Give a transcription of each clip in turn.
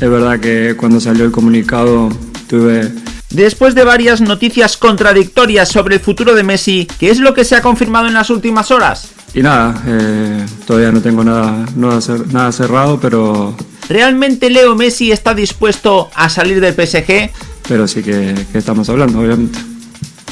Es verdad que cuando salió el comunicado tuve Después de varias noticias contradictorias sobre el futuro de Messi, ¿qué es lo que se ha confirmado en las últimas horas? Y nada, eh, todavía no tengo nada, nada cerrado, pero... ¿Realmente Leo Messi está dispuesto a salir del PSG? Pero sí que, que estamos hablando, obviamente.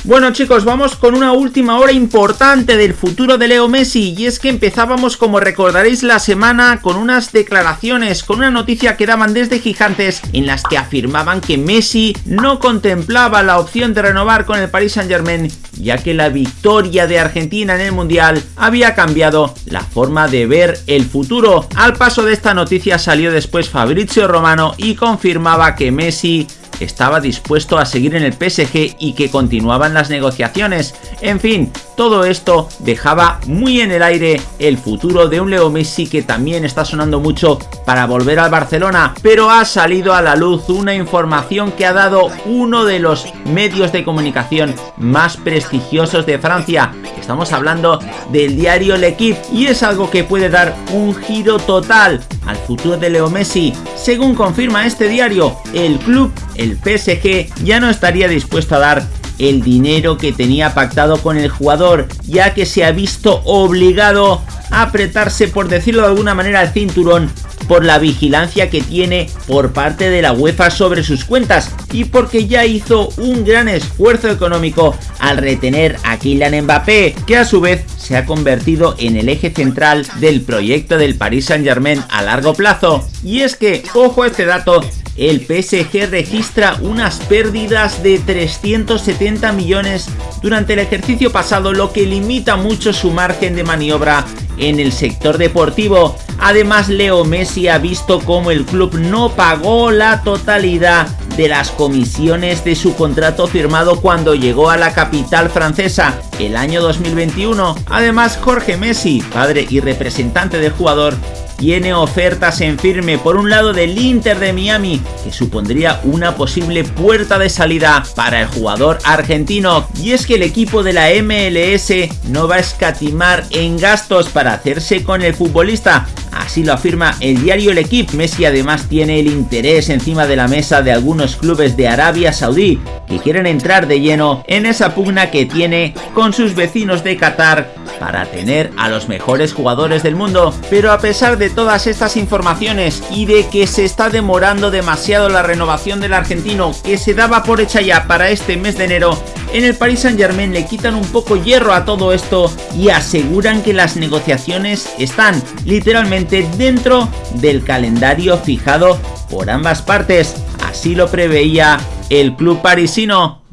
Bueno chicos, vamos con una última hora importante del futuro de Leo Messi y es que empezábamos como recordaréis la semana con unas declaraciones, con una noticia que daban desde Gigantes en las que afirmaban que Messi no contemplaba la opción de renovar con el Paris Saint Germain ya que la victoria de Argentina en el Mundial había cambiado la forma de ver el futuro. Al paso de esta noticia salió después Fabrizio Romano y confirmaba que Messi estaba dispuesto a seguir en el PSG y que continuaban las negociaciones. En fin, todo esto dejaba muy en el aire el futuro de un Leo Messi que también está sonando mucho para volver al Barcelona, pero ha salido a la luz una información que ha dado uno de los medios de comunicación más prestigiosos de Francia. Estamos hablando del diario L'Equipe y es algo que puede dar un giro total al futuro de Leo Messi. Según confirma este diario, el club, el PSG, ya no estaría dispuesto a dar el dinero que tenía pactado con el jugador, ya que se ha visto obligado a apretarse, por decirlo de alguna manera, el cinturón por la vigilancia que tiene por parte de la UEFA sobre sus cuentas y porque ya hizo un gran esfuerzo económico al retener a Kylian Mbappé, que a su vez se ha convertido en el eje central del proyecto del Paris Saint Germain a largo plazo. Y es que, ojo a este dato, el PSG registra unas pérdidas de 370 millones durante el ejercicio pasado, lo que limita mucho su margen de maniobra en el sector deportivo. Además, Leo Messi ha visto cómo el club no pagó la totalidad de las comisiones de su contrato firmado cuando llegó a la capital francesa el año 2021. Además, Jorge Messi, padre y representante del jugador, tiene ofertas en firme por un lado del Inter de Miami, que supondría una posible puerta de salida para el jugador argentino. Y es que el equipo de la MLS no va a escatimar en gastos para hacerse con el futbolista. Así lo afirma el diario El Equipo. Messi además tiene el interés encima de la mesa de algunos clubes de Arabia Saudí que quieren entrar de lleno en esa pugna que tiene con sus vecinos de Qatar para tener a los mejores jugadores del mundo. Pero a pesar de todas estas informaciones y de que se está demorando demasiado la renovación del argentino que se daba por hecha ya para este mes de enero, en el Paris Saint Germain le quitan un poco hierro a todo esto y aseguran que las negociaciones están literalmente dentro del calendario fijado por ambas partes. Así lo preveía el club parisino